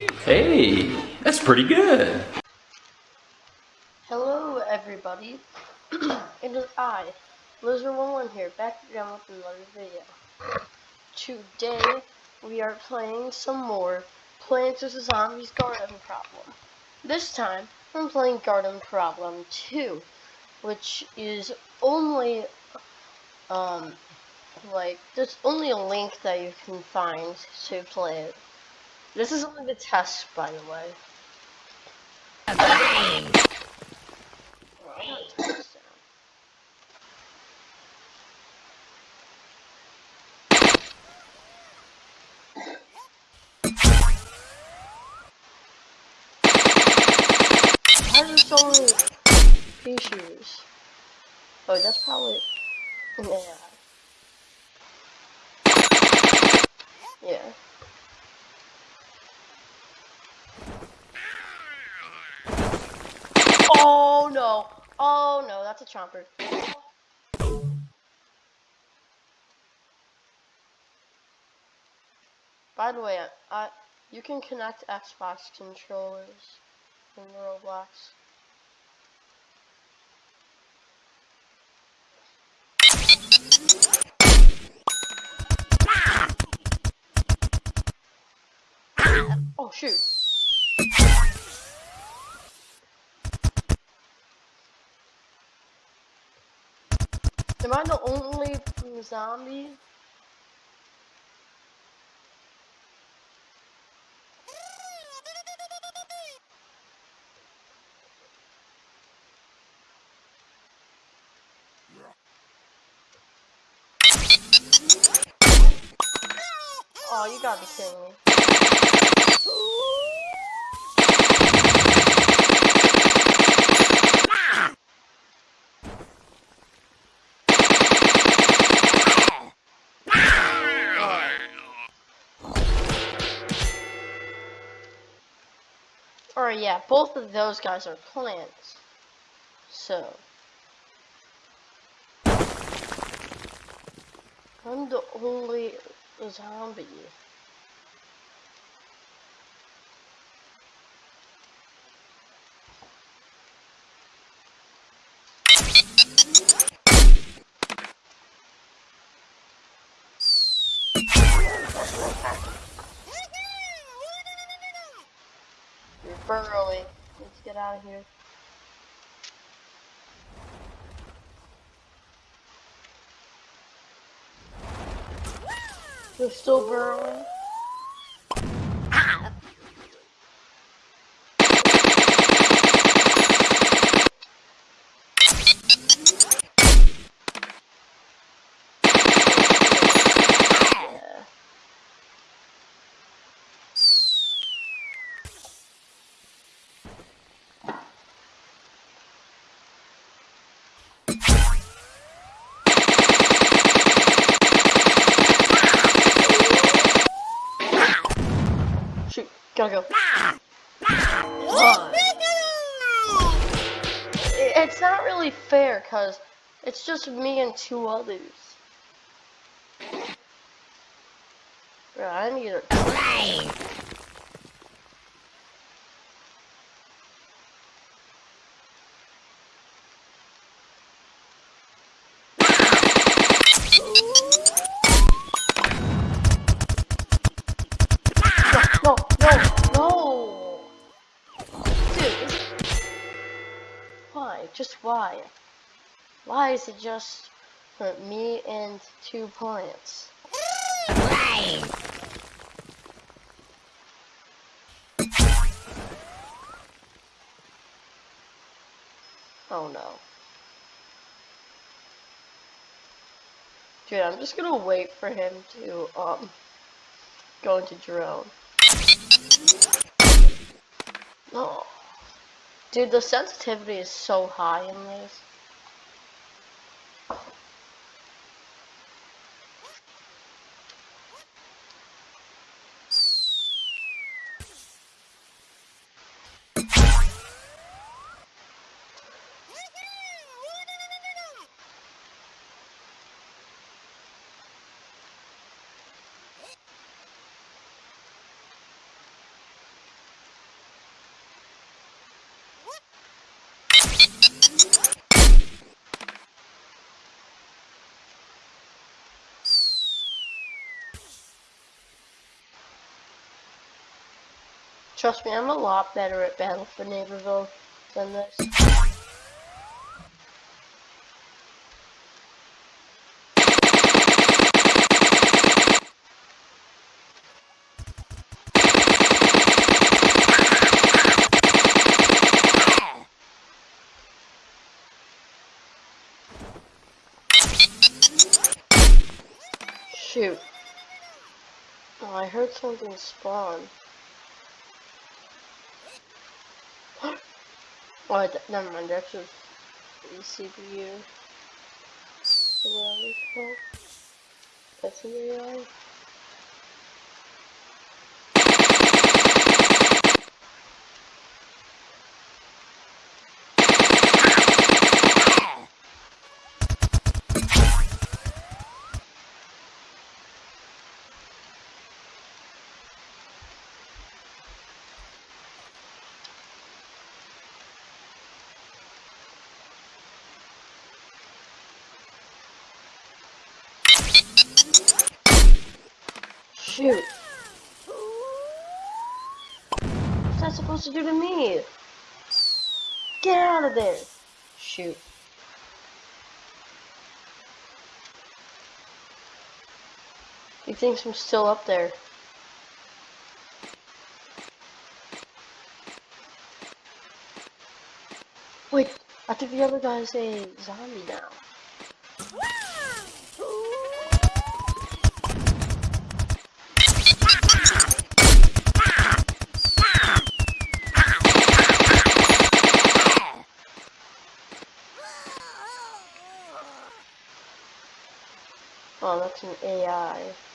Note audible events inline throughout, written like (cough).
Hey, that's pretty good. Hello everybody, (clears throat) it is I, Loser11 here, back again with another video. Today, we are playing some more Plants vs. Zombies Garden Problem. This time, I'm playing Garden Problem 2, which is only, um, like, there's only a link that you can find to play it. This is only the test, by the way. Oh, that's probably. Yeah. No! Oh no, that's a chomper. By the way, I, you can connect Xbox controllers in Roblox. Oh shoot. Am I the only zombie? Oh, you gotta be kidding me. Yeah, both of those guys are plants. So I'm the only zombie. Burrowing. Let's get out of here. You're still burrowing? Yeah. Go. Run. It's not really fair, cause it's just me and two others. Bro, I need a No, no, no! Dude. Why? Just why? Why is it just for me and two plants? Oh no. Dude, I'm just gonna wait for him to, um, go into drone. No. Dude, the sensitivity is so high in this. Trust me, I'm a lot better at Battle for Neighborville than this. Shoot. Oh, I heard something spawn. Oh, never mind, that's the CPU. Called. That's AI. Shoot. What's that supposed to do to me? Get out of there. Shoot. He thinks I'm still up there. Wait, I think the other guy's a zombie now. Oh, that's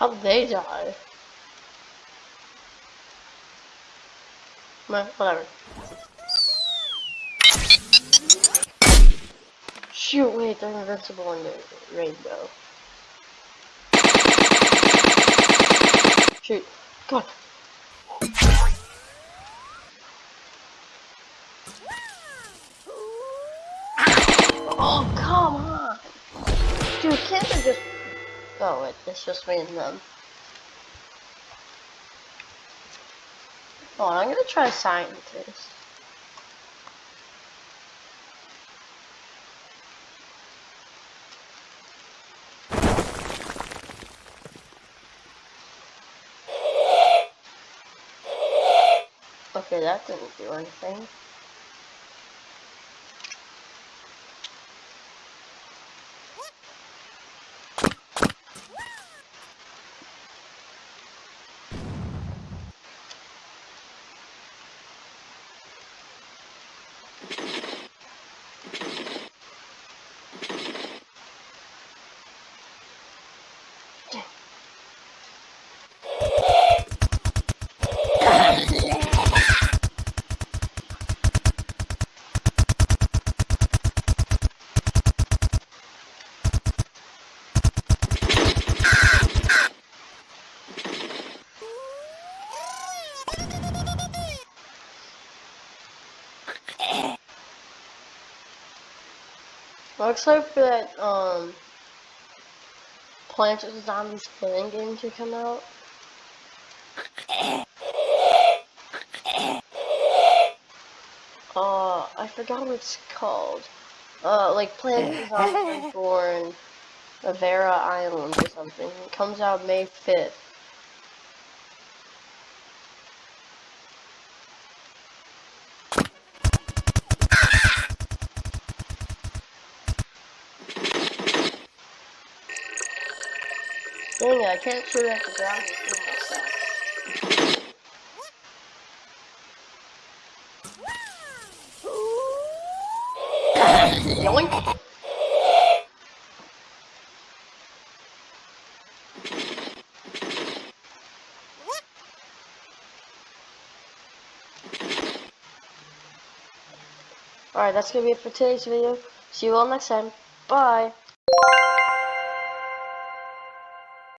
an How'd they die? Well, whatever. Shoot, wait, they're invincible in the rainbow. Shoot. God. Oh, come on! Dude, can't they just... Wait, it's just me and them. Oh, I'm gonna try scientist. Okay, that didn't do anything. Excited for that, um, Plants vs. Zombies playing game to come out. Uh, I forgot what it's called. Uh, like Plants vs. Zombies (laughs) Reborn, Avera Island or something. It comes out May 5th. I can't shoot at the ground with myself. Yoink! Alright, that's gonna be it for today's video. See you all next time. Bye!